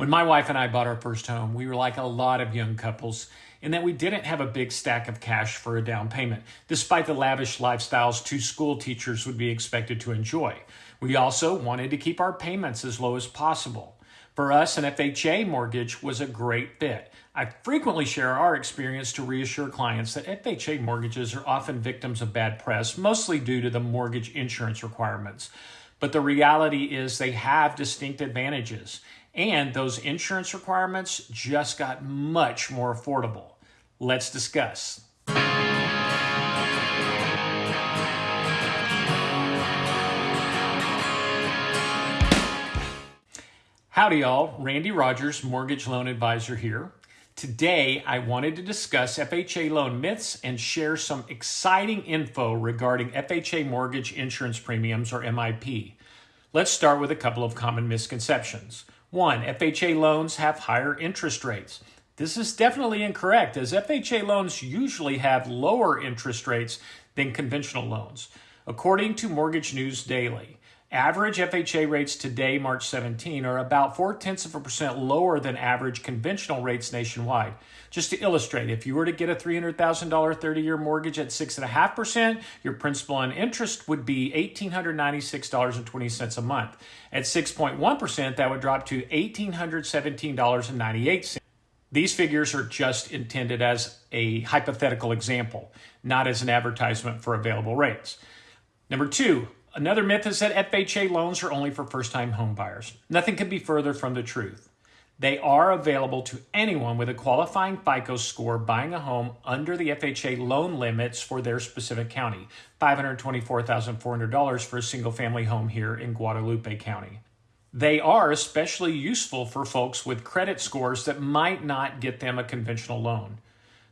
When my wife and I bought our first home, we were like a lot of young couples in that we didn't have a big stack of cash for a down payment, despite the lavish lifestyles two school teachers would be expected to enjoy. We also wanted to keep our payments as low as possible. For us, an FHA mortgage was a great fit. I frequently share our experience to reassure clients that FHA mortgages are often victims of bad press, mostly due to the mortgage insurance requirements. But the reality is they have distinct advantages. And those insurance requirements just got much more affordable. Let's discuss. Howdy, y'all. Randy Rogers, Mortgage Loan Advisor here. Today, I wanted to discuss FHA loan myths and share some exciting info regarding FHA mortgage insurance premiums, or MIP. Let's start with a couple of common misconceptions. One, FHA loans have higher interest rates. This is definitely incorrect, as FHA loans usually have lower interest rates than conventional loans. According to Mortgage News Daily, Average FHA rates today, March 17, are about four tenths of a percent lower than average conventional rates nationwide. Just to illustrate, if you were to get a $300,000 30 year mortgage at 6.5%, your principal and interest would be $1,896.20 a month. At 6.1%, that would drop to $1,817.98. These figures are just intended as a hypothetical example, not as an advertisement for available rates. Number two, Another myth is that FHA loans are only for first time homebuyers. Nothing could be further from the truth. They are available to anyone with a qualifying FICO score buying a home under the FHA loan limits for their specific county $524,400 for a single family home here in Guadalupe County. They are especially useful for folks with credit scores that might not get them a conventional loan.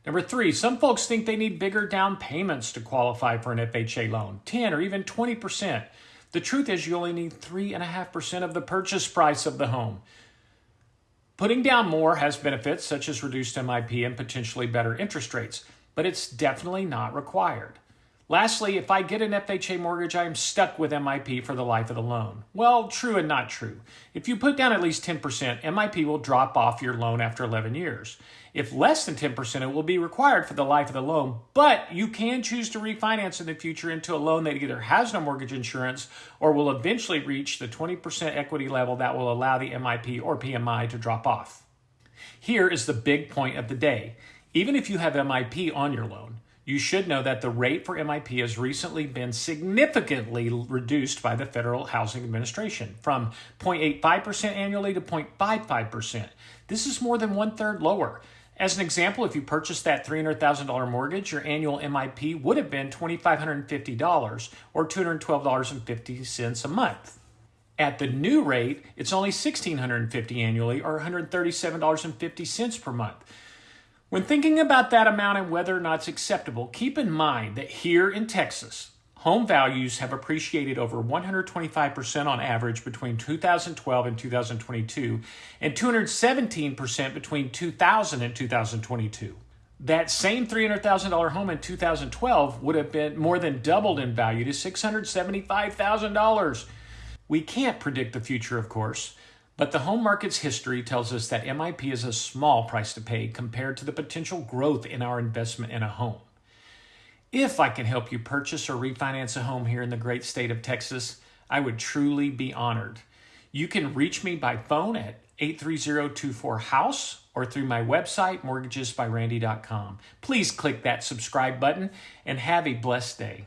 Number three, some folks think they need bigger down payments to qualify for an FHA loan, 10 or even 20%. The truth is, you only need 3.5% of the purchase price of the home. Putting down more has benefits such as reduced MIP and potentially better interest rates, but it's definitely not required. Lastly, if I get an FHA mortgage, I am stuck with MIP for the life of the loan. Well, true and not true. If you put down at least 10%, MIP will drop off your loan after 11 years. If less than 10%, it will be required for the life of the loan, but you can choose to refinance in the future into a loan that either has no mortgage insurance or will eventually reach the 20% equity level that will allow the MIP or PMI to drop off. Here is the big point of the day. Even if you have MIP on your loan, you should know that the rate for MIP has recently been significantly reduced by the Federal Housing Administration from 0.85% annually to 0.55%. This is more than one third lower. As an example, if you purchased that $300,000 mortgage, your annual MIP would have been $2,550 or $212.50 a month. At the new rate, it's only 1,650 annually or $137.50 per month. When thinking about that amount and whether or not it's acceptable, keep in mind that here in Texas, home values have appreciated over 125% on average between 2012 and 2022, and 217% between 2000 and 2022. That same $300,000 home in 2012 would have been more than doubled in value to $675,000. We can't predict the future, of course, but the home market's history tells us that MIP is a small price to pay compared to the potential growth in our investment in a home. If I can help you purchase or refinance a home here in the great state of Texas, I would truly be honored. You can reach me by phone at 830-24-HOUSE or through my website, mortgagesbyrandy.com. Please click that subscribe button and have a blessed day.